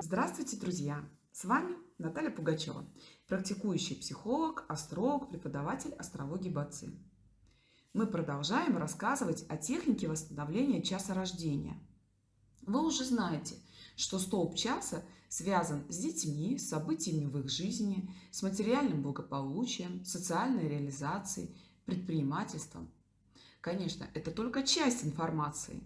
Здравствуйте, друзья! С вами Наталья Пугачева, практикующий психолог, астролог, преподаватель астрологии БАЦИ. Мы продолжаем рассказывать о технике восстановления часа рождения. Вы уже знаете, что столб часа связан с детьми, с событиями в их жизни, с материальным благополучием, социальной реализацией, предпринимательством. Конечно, это только часть информации.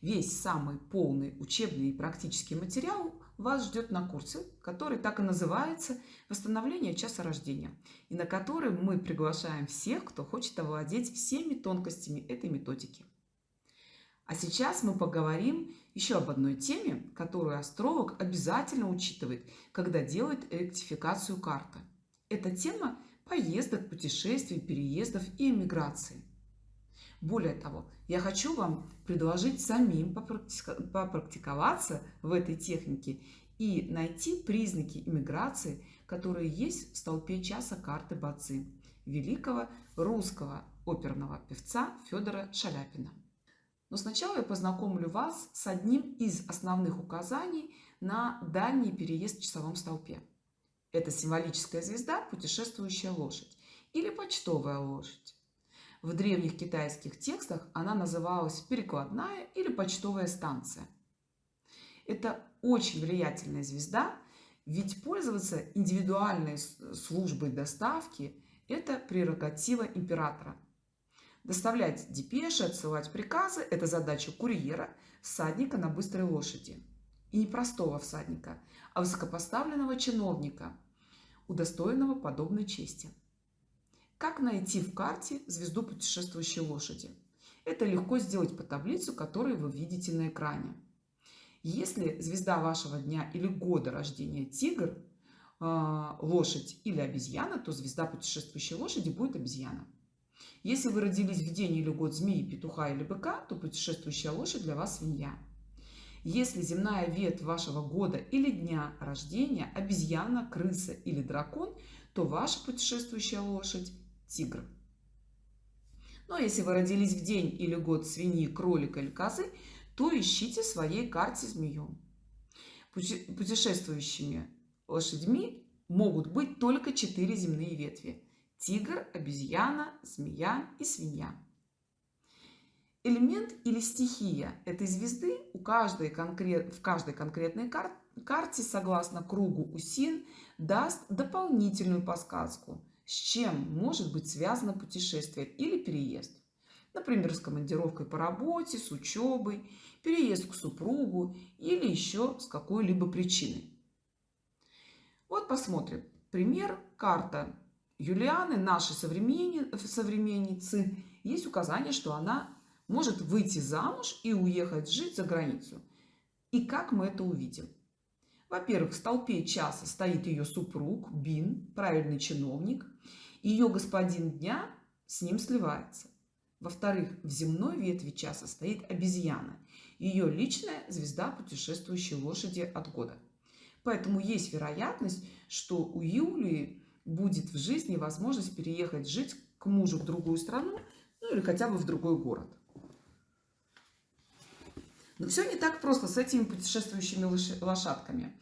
Весь самый полный учебный и практический материал вас ждет на курсе, который так и называется «Восстановление часа рождения», и на который мы приглашаем всех, кто хочет овладеть всеми тонкостями этой методики. А сейчас мы поговорим еще об одной теме, которую астролог обязательно учитывает, когда делает ректификацию карты. Это тема поездок, путешествий, переездов и эмиграции. Более того, я хочу вам предложить самим попрактиковаться в этой технике и найти признаки иммиграции, которые есть в столпе часа карты Бацы великого русского оперного певца Федора Шаляпина. Но сначала я познакомлю вас с одним из основных указаний на дальний переезд в часовом столпе. Это символическая звезда, путешествующая лошадь или почтовая лошадь. В древних китайских текстах она называлась перекладная или почтовая станция. Это очень влиятельная звезда, ведь пользоваться индивидуальной службой доставки – это прерогатива императора. Доставлять депеши, отсылать приказы – это задача курьера, всадника на быстрой лошади. И не простого всадника, а высокопоставленного чиновника, удостоенного подобной чести. Как найти в карте звезду путешествующей лошади? Это легко сделать по таблицу, которую вы видите на экране. Если звезда вашего дня или года рождения тигр, а, лошадь или обезьяна, то звезда путешествующей лошади будет обезьяна. Если вы родились в день или год змеи, петуха или быка, то путешествующая лошадь для вас свинья. Если земная ветвь вашего года или дня рождения обезьяна, крыса или дракон, то ваша путешествующая лошадь тигр. Но если вы родились в день или год свиньи, кролика или козы, то ищите в своей карте змею. Путешествующими лошадьми могут быть только четыре земные ветви. Тигр, обезьяна, змея и свинья. Элемент или стихия этой звезды у каждой конкрет... в каждой конкретной кар... карте, согласно кругу усин, даст дополнительную подсказку – с чем может быть связано путешествие или переезд. Например, с командировкой по работе, с учебой, переезд к супругу или еще с какой-либо причиной. Вот посмотрим. Пример. Карта Юлианы, нашей современницы. Есть указание, что она может выйти замуж и уехать жить за границу. И как мы это увидим? Во-первых, в столпе часа стоит ее супруг, Бин, правильный чиновник. Ее господин дня с ним сливается. Во-вторых, в земной ветви часа стоит обезьяна. Ее личная звезда путешествующей лошади от года. Поэтому есть вероятность, что у Юлии будет в жизни возможность переехать жить к мужу в другую страну, ну или хотя бы в другой город. Но все не так просто с этими путешествующими лошадками.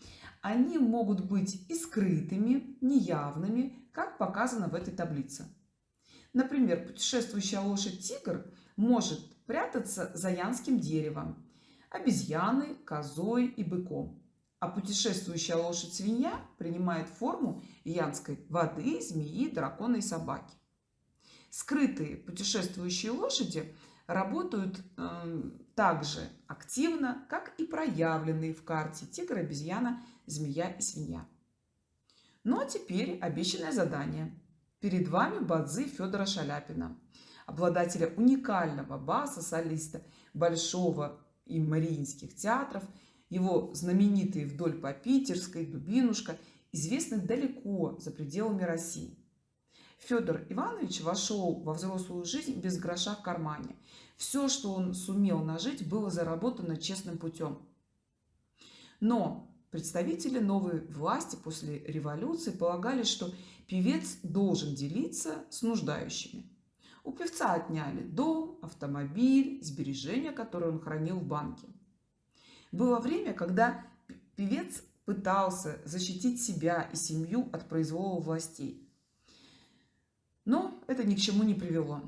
Они могут быть и скрытыми, неявными, как показано в этой таблице. Например, путешествующая лошадь-тигр может прятаться за янским деревом, обезьяной, козой и быком. А путешествующая лошадь-свинья принимает форму янской воды, змеи, дракона и собаки. Скрытые путешествующие лошади работают э, так же активно, как и проявленные в карте тигр, обезьяна, змея и свинья. Ну а теперь обещанное задание. Перед вами Бадзи Федора Шаляпина, обладателя уникального баса, солиста Большого и Мариинских театров, его знаменитые вдоль по Питерской, Дубинушка, известны далеко за пределами России. Федор Иванович вошел во взрослую жизнь без гроша в кармане. Все, что он сумел нажить, было заработано честным путем. Но представители новой власти после революции полагали, что певец должен делиться с нуждающими. У певца отняли дом, автомобиль, сбережения, которые он хранил в банке. Было время, когда певец пытался защитить себя и семью от произвола властей. Но это ни к чему не привело.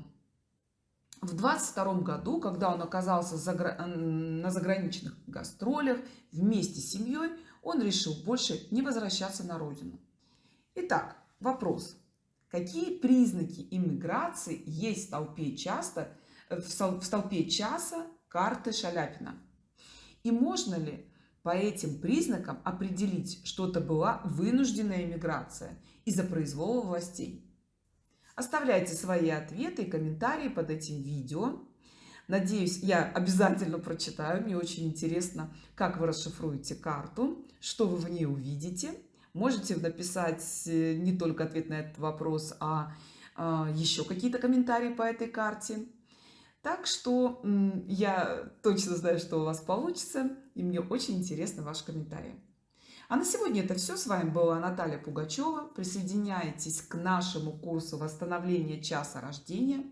В 22 году, когда он оказался на заграничных гастролях вместе с семьей, он решил больше не возвращаться на родину. Итак, вопрос. Какие признаки иммиграции есть в толпе, часто, в столпе часа карты Шаляпина? И можно ли по этим признакам определить, что это была вынужденная иммиграция из-за произвола властей? Оставляйте свои ответы и комментарии под этим видео. Надеюсь, я обязательно прочитаю. Мне очень интересно, как вы расшифруете карту, что вы в ней увидите. Можете написать э, не только ответ на этот вопрос, а, а еще какие-то комментарии по этой карте. Так что я точно знаю, что у вас получится, и мне очень интересны ваши комментарии. А на сегодня это все. С вами была Наталья Пугачева. Присоединяйтесь к нашему курсу восстановления часа рождения,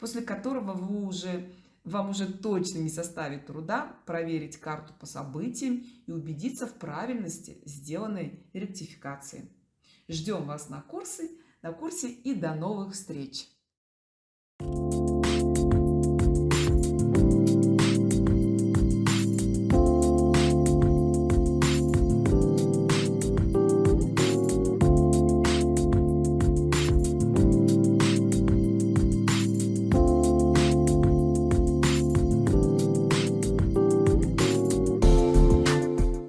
после которого вы уже, вам уже точно не составит труда проверить карту по событиям и убедиться в правильности сделанной ректификации. Ждем вас на курсе, на курсе и до новых встреч!